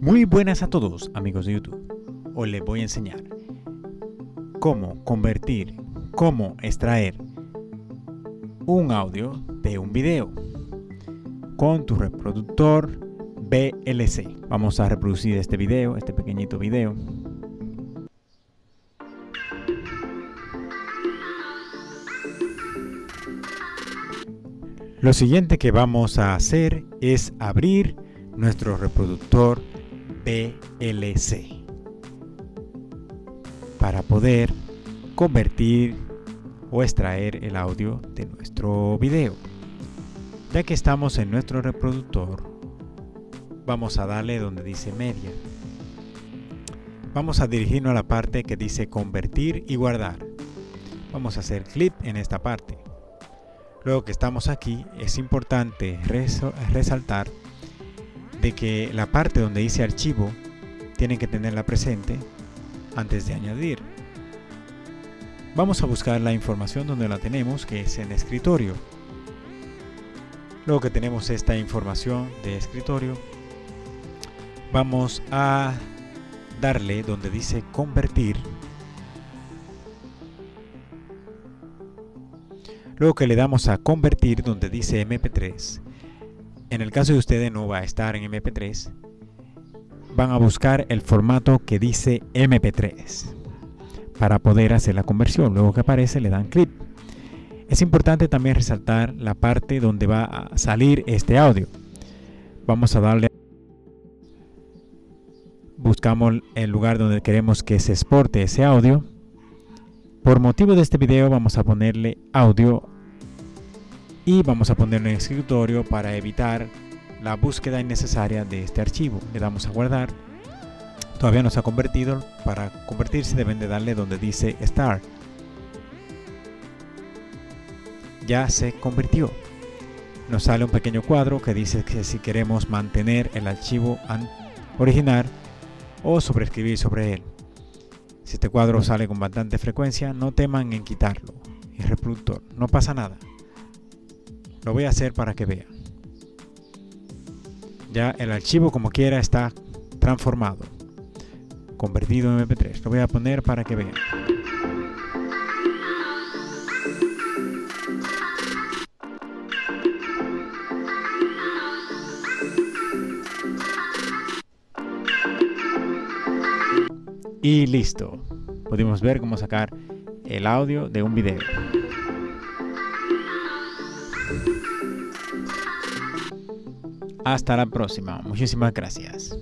Muy buenas a todos amigos de YouTube. Hoy les voy a enseñar cómo convertir, cómo extraer un audio de un video con tu reproductor VLC. Vamos a reproducir este video, este pequeñito video. Lo siguiente que vamos a hacer es abrir nuestro reproductor VLC para poder convertir o extraer el audio de nuestro video. Ya que estamos en nuestro reproductor, vamos a darle donde dice media. Vamos a dirigirnos a la parte que dice convertir y guardar. Vamos a hacer clic en esta parte. Luego que estamos aquí, es importante resaltar de que la parte donde dice archivo tienen que tenerla presente antes de añadir. Vamos a buscar la información donde la tenemos, que es en escritorio. Luego que tenemos esta información de escritorio, vamos a darle donde dice convertir. Luego que le damos a convertir donde dice MP3, en el caso de ustedes no va a estar en MP3, van a buscar el formato que dice MP3 para poder hacer la conversión. Luego que aparece le dan clic. Es importante también resaltar la parte donde va a salir este audio. Vamos a darle buscamos el lugar donde queremos que se exporte ese audio. Por motivo de este video vamos a ponerle audio y vamos a ponerlo en escritorio para evitar la búsqueda innecesaria de este archivo. Le damos a guardar. Todavía no se ha convertido. Para convertirse deben de darle donde dice Start. Ya se convirtió. Nos sale un pequeño cuadro que dice que si queremos mantener el archivo original o sobreescribir sobre él. Si este cuadro sale con bastante frecuencia, no teman en quitarlo. El reproductor, no pasa nada. Lo voy a hacer para que vean. Ya el archivo como quiera está transformado. Convertido en MP3. Lo voy a poner para que vean. Y listo. Pudimos ver cómo sacar el audio de un video. Hasta la próxima. Muchísimas gracias.